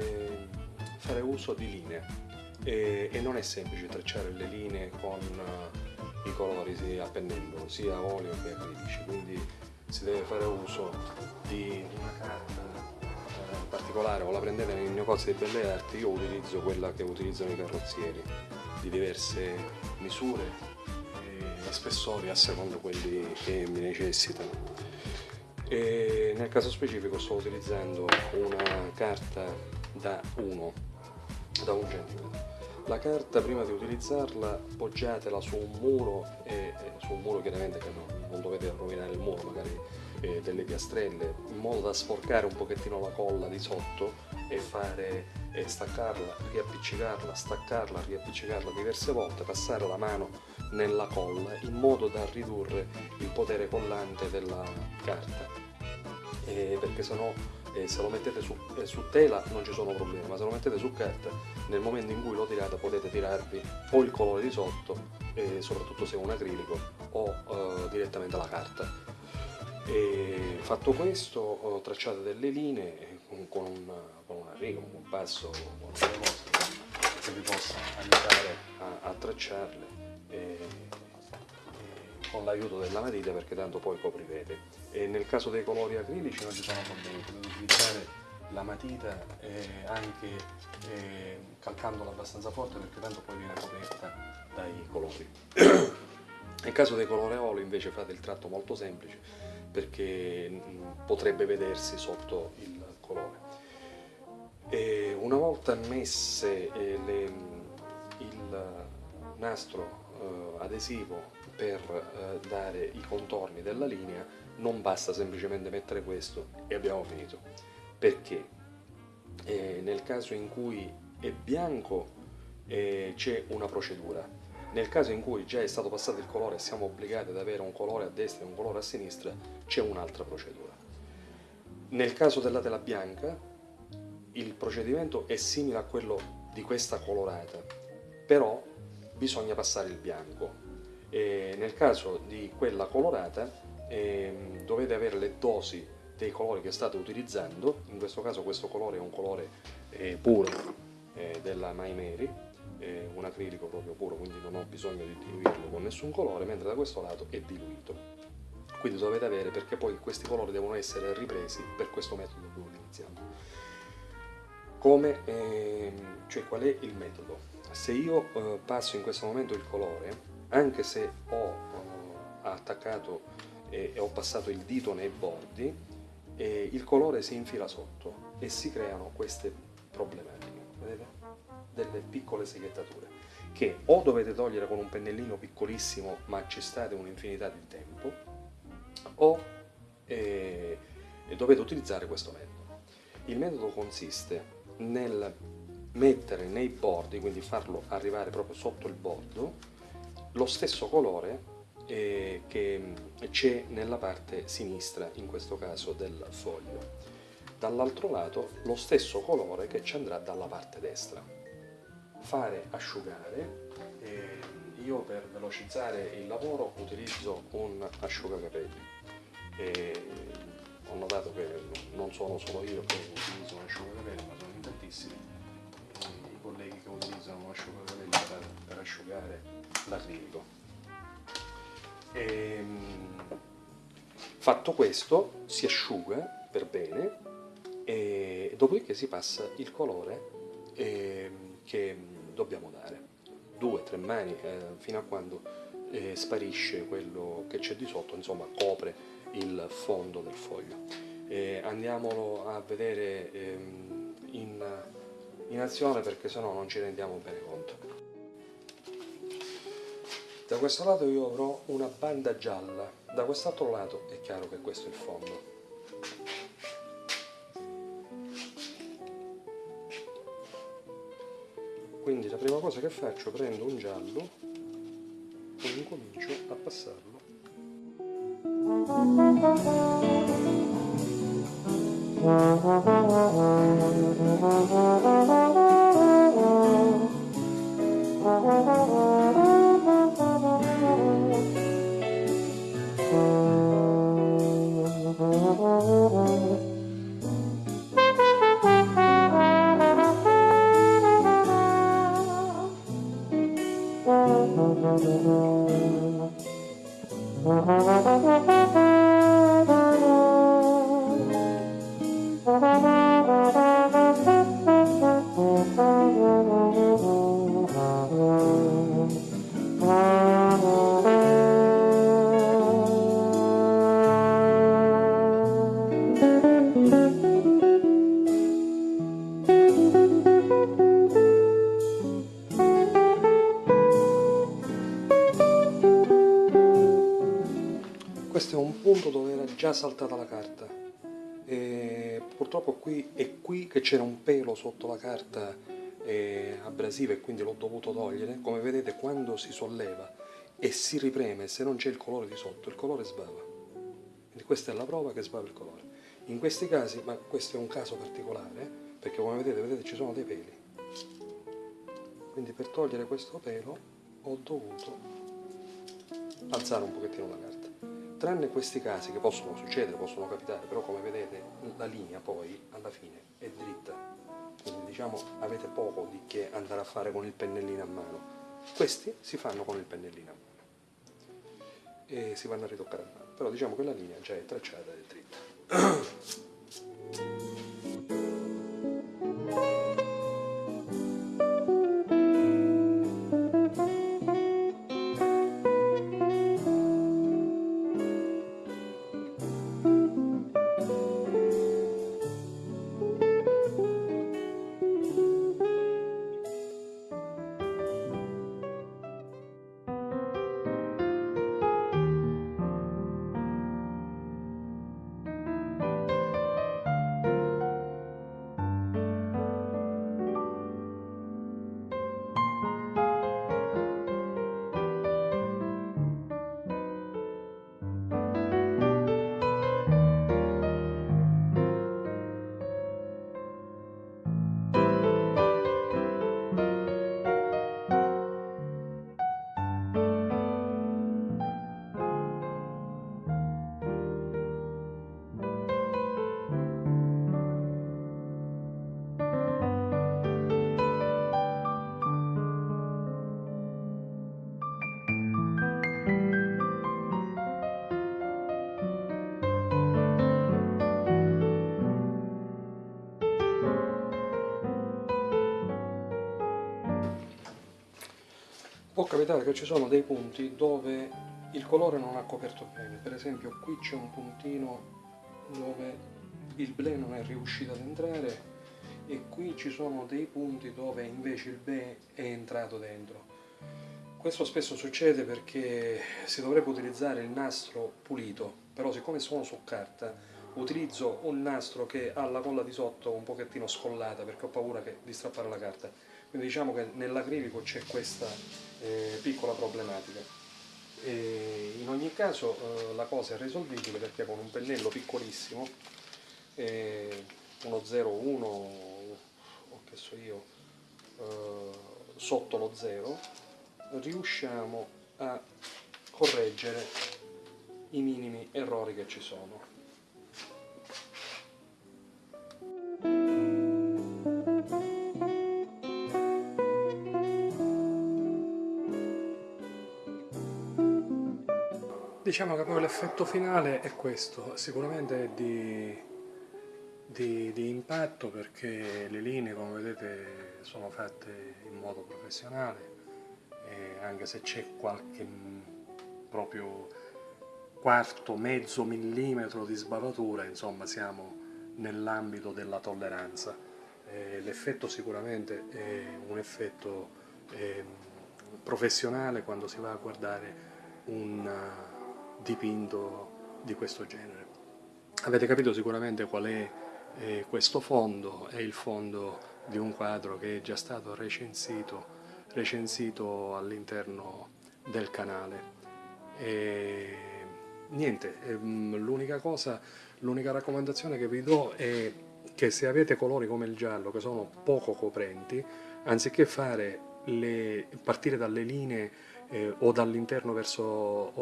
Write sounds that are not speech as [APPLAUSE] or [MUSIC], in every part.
eh, fare uso di linee e, e, non è semplice tracciare le linee con uh, i colori sia a pennello, sia a olio che acrilici, quindi si deve fare uso di una carta eh, particolare o la prendete nei negozi di belle arti, io utilizzo quella che utilizzano i carrozzieri di diverse misure e spessori a secondo quelli che mi necessitano. E nel caso specifico sto utilizzando una carta da 1 da un centimetro la carta prima di utilizzarla poggiatela su un muro e, e su un muro chiaramente che no, non dovete rovinare il muro magari eh, delle piastrelle in modo da sporcare un pochettino la colla di sotto e fare e staccarla, riappiccicarla, staccarla, riappiccicarla diverse volte, passare la mano nella colla in modo da ridurre il potere collante della carta. Eh, perché sennò eh, se lo mettete su, eh, su, tela non ci sono problemi ma se lo mettete su carta nel momento in cui lo tirate potete tirarvi o il colore di sotto eh, soprattutto se è un acrilico o eh, direttamente la carta. E fatto questo tracciate delle linee con, con, una, con una riga, un compasso con delle cose che vi possa aiutare a, a tracciarle con l'aiuto della matita perché tanto poi coprirete. E nel caso dei colori acrilici non ci sono problemi potete utilizzare la matita eh, anche eh, calcandola abbastanza forte perché tanto poi viene coperta dai colori. [CLEARS THROAT] Nel caso dei colori olio invece fate il tratto molto semplice perché potrebbe vedersi sotto il colore. E una volta messe eh, le, il nastro eh, adesivo per eh, dare i contorni della linea non basta semplicemente mettere questo e abbiamo finito. Perché? Eh, nel caso in cui è bianco eh, c'è una procedura. Nel caso in cui già è stato passato il colore e siamo obbligati ad avere un colore a destra e un colore a sinistra c'è un'altra procedura. Nel caso della tela bianca il procedimento è simile a quello di questa colorata però bisogna passare il bianco e nel caso di quella colorata eh, dovete avere le dosi dei colori che state utilizzando, in questo caso questo colore è un colore eh, puro eh, della My Mary, un acrilico proprio puro, quindi non ho bisogno di diluirlo con nessun colore, mentre da questo lato è diluito. Quindi dovete avere, perché poi questi colori devono essere ripresi per questo metodo che utilizziamo. Come, ehm, cioè qual è il metodo? Se io eh, passo in questo momento il colore, anche se ho uh, attaccato e, ho passato il dito nei bordi, eh, il colore si infila sotto e si creano queste problematiche, vedete? Delle piccole seghettature che o dovete togliere con un pennellino piccolissimo ma ci state un'infinità di tempo o eh, dovete utilizzare questo metodo. Il metodo consiste nel mettere nei bordi, quindi farlo arrivare proprio sotto il bordo, lo stesso colore eh, che c'è nella parte sinistra, in questo caso del foglio. Dall'altro lato lo stesso colore che ci andrà dalla parte destra. Fare asciugare, eh, io per velocizzare il lavoro utilizzo un asciugacapelli. Eh, ho notato che non sono solo io che utilizzo un asciugacapelli, ma sono in tantissimi i colleghi che utilizzano un asciugacapelli per, per asciugare l'acrilico. Ehm, fatto questo si asciuga per bene e dopodiché si passa il colore eh, che dobbiamo dare. Due, tre mani eh, fino a quando eh, sparisce quello che c'è di sotto, insomma copre il fondo del foglio. andiamolo a vedere ehm, in, in azione perché sennò non ci rendiamo bene questo lato io avrò una banda gialla, da quest'altro lato è chiaro che questo è il fondo. Quindi la prima cosa che faccio, prendo un giallo e incomincio a passarlo. Questo è punto dove era già saltata la carta. E purtroppo qui è qui che c'era un pelo sotto la carta eh, abrasiva e quindi l'ho dovuto togliere. Come vedete quando si solleva e si ripreme se non c'è il colore di sotto il colore sbava. Quindi questa è la prova che sbava il colore. In questi casi ma questo è un caso particolare perché come vedete, vedete ci sono dei peli. Quindi per togliere questo pelo ho dovuto alzare un pochettino la carta tranne questi casi che possono succedere, possono capitare, però come vedete la linea poi alla fine è dritta, quindi diciamo avete poco di che andare a fare con il pennellino a mano. Questi si fanno con il pennellino a mano e si vanno a ritoccare a mano, però diciamo che la linea già è tracciata ed è dritta. Capitare che ci sono dei punti dove il colore non ha coperto bene, per esempio qui c'è un puntino dove il blé non è riuscito ad entrare e qui ci sono dei punti dove invece il blé è entrato dentro. Questo spesso succede perché si dovrebbe utilizzare il nastro pulito, però siccome sono su carta utilizzo un nastro che ha la colla di sotto un pochettino scollata perché ho paura che, di strappare la carta quindi diciamo che nell'acrilico c'è questa eh, piccola problematica. E in ogni caso eh, la cosa è risolvibile perché con un pennello piccolissimo, eh, uno 01 o che so io, eh, sotto lo 0, riusciamo a correggere i minimi errori che ci sono. Diciamo che poi l'effetto finale è questo, sicuramente è di, di, di, impatto perché le linee come vedete sono fatte in modo professionale anche se c'è qualche proprio quarto, mezzo millimetro di sbavatura, insomma siamo nell'ambito della tolleranza. L'effetto sicuramente è un effetto eh, professionale quando si va a guardare un dipinto di questo genere. Avete capito sicuramente qual è eh, questo fondo, è il fondo di un quadro che è già stato recensito, recensito all'interno del canale. E, niente, ehm, l'unica cosa, l'unica raccomandazione che vi do è che se avete colori come il giallo che sono poco coprenti, anziché fare le, partire dalle linee eh, o dall'esterno verso,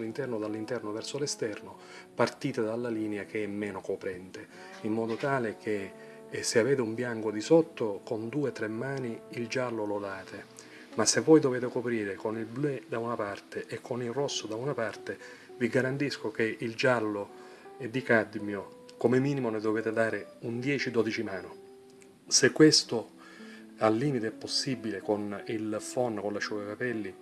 l'interno o dall'interno verso l'esterno, partite dalla linea che è meno coprente, in modo tale che eh, se avete un bianco di sotto con due o tre mani il giallo lo date, ma se voi dovete coprire con il blu da una parte e con il rosso da una parte, vi garantisco che il giallo di cadmio come minimo ne dovete dare un 10-12 mano. Se questo al limite possibile con il phon, con l'asciugacapelli,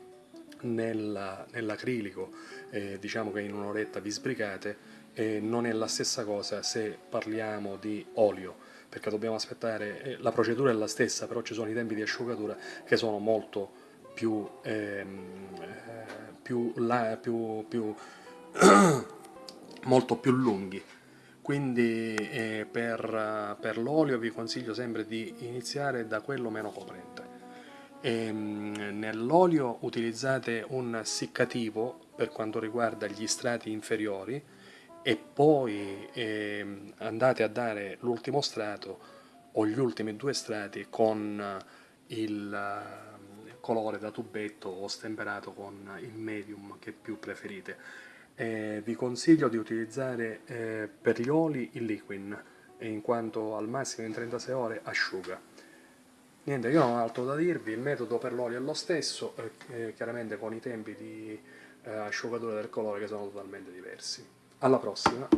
nell'acrilico, eh, diciamo che in un'oretta vi sbrigate, eh, non è la stessa cosa se parliamo di olio, perché dobbiamo aspettare, eh, la procedura è la stessa, però ci sono i tempi di asciugatura che sono molto più, ehm, eh, più, la, più, più [CLEARS THROAT] molto più lunghi quindi eh, per, per l'olio vi consiglio sempre di iniziare da quello meno coprente. Ehm, nell'olio utilizzate un seccativo per quanto riguarda gli strati inferiori e poi eh, andate a dare l'ultimo strato o gli ultimi due strati con il colore da tubetto o stemperato con il medium che più preferite eh, vi consiglio di utilizzare eh, per gli oli il liquid in quanto al massimo in 36 ore asciuga. Niente io non ho altro da dirvi il metodo per l'olio è lo stesso eh, chiaramente con i tempi di eh, asciugatura del colore che sono totalmente diversi. Alla prossima